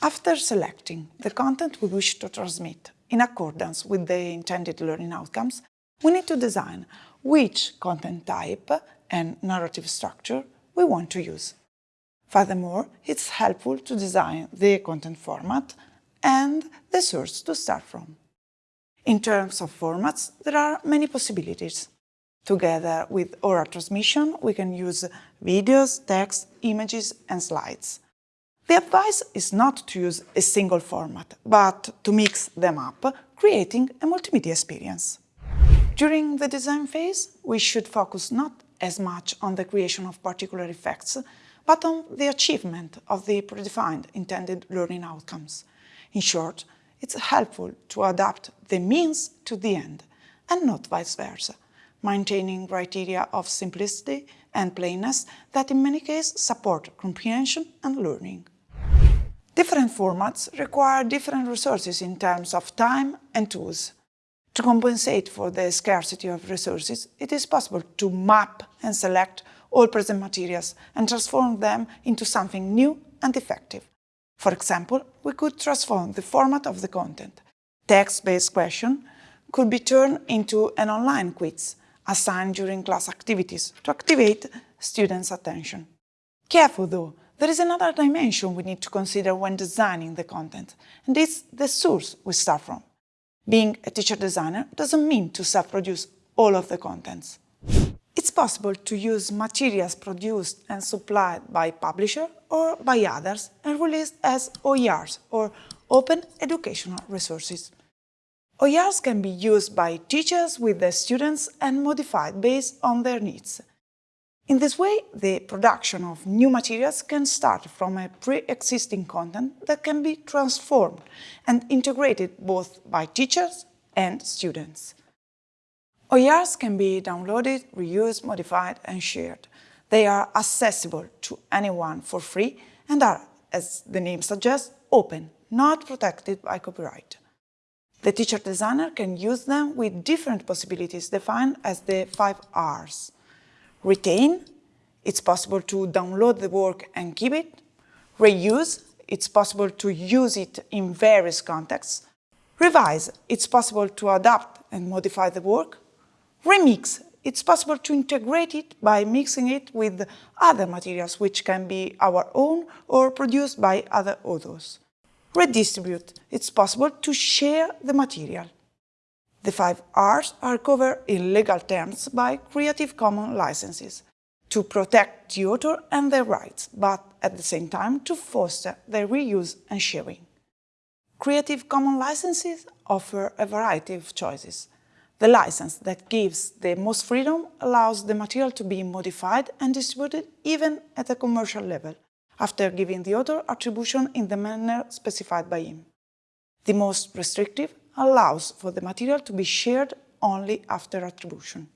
After selecting the content we wish to transmit in accordance with the intended learning outcomes, we need to design which content type and narrative structure we want to use. Furthermore, it's helpful to design the content format and the source to start from. In terms of formats, there are many possibilities. Together with oral transmission, we can use videos, text, images and slides. The advice is not to use a single format, but to mix them up, creating a multimedia experience. During the design phase, we should focus not as much on the creation of particular effects, but on the achievement of the predefined intended learning outcomes. In short, it's helpful to adapt the means to the end, and not vice versa, maintaining criteria of simplicity and plainness that in many cases support comprehension and learning. Different formats require different resources in terms of time and tools. To compensate for the scarcity of resources, it is possible to map and select all present materials and transform them into something new and effective. For example, we could transform the format of the content. Text-based question could be turned into an online quiz assigned during class activities to activate students' attention. Careful though, there is another dimension we need to consider when designing the content, and it's the source we start from. Being a teacher designer doesn't mean to self-produce all of the contents. It's possible to use materials produced and supplied by publisher or by others and released as OERs or Open Educational Resources. OERs can be used by teachers with their students and modified based on their needs. In this way, the production of new materials can start from a pre-existing content that can be transformed and integrated both by teachers and students. OERs can be downloaded, reused, modified and shared. They are accessible to anyone for free and are, as the name suggests, open, not protected by copyright. The teacher designer can use them with different possibilities defined as the five R's. Retain, it's possible to download the work and keep it. Reuse, it's possible to use it in various contexts. Revise, it's possible to adapt and modify the work. Remix, it's possible to integrate it by mixing it with other materials which can be our own or produced by other authors. Redistribute, it's possible to share the material. The five R's are covered in legal terms by Creative Commons licenses to protect the author and their rights, but at the same time to foster their reuse and sharing. Creative Commons licenses offer a variety of choices. The license that gives the most freedom allows the material to be modified and distributed even at a commercial level, after giving the author attribution in the manner specified by him. The most restrictive allows for the material to be shared only after attribution.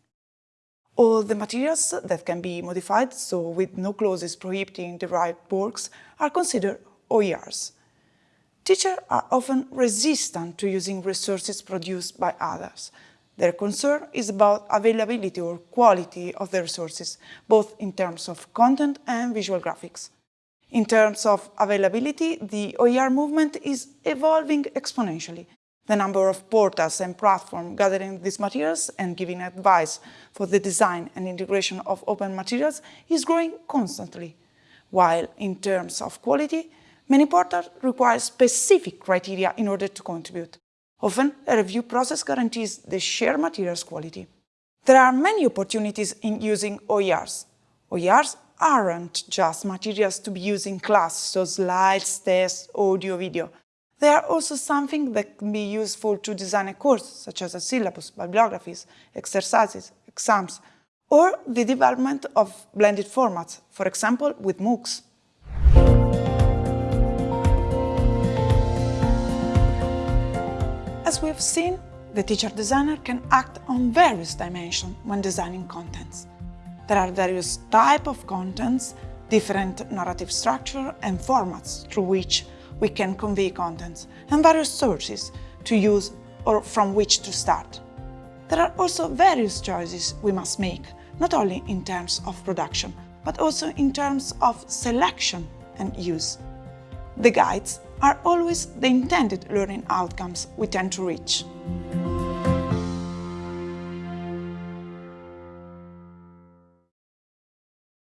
All the materials that can be modified, so with no clauses prohibiting derived works, are considered OERs. Teachers are often resistant to using resources produced by others. Their concern is about availability or quality of the resources, both in terms of content and visual graphics. In terms of availability, the OER movement is evolving exponentially. The number of portals and platforms gathering these materials and giving advice for the design and integration of open materials is growing constantly, while in terms of quality, many portals require specific criteria in order to contribute. Often, a review process guarantees the shared materials quality. There are many opportunities in using OERs. OERs aren't just materials to be used in class, so slides, tests, audio, video. They are also something that can be useful to design a course, such as a syllabus, bibliographies, exercises, exams, or the development of blended formats, for example, with MOOCs. As we have seen, the teacher designer can act on various dimensions when designing contents. There are various types of contents, different narrative structure and formats through which we can convey contents, and various sources to use or from which to start. There are also various choices we must make, not only in terms of production, but also in terms of selection and use. The guides are always the intended learning outcomes we tend to reach.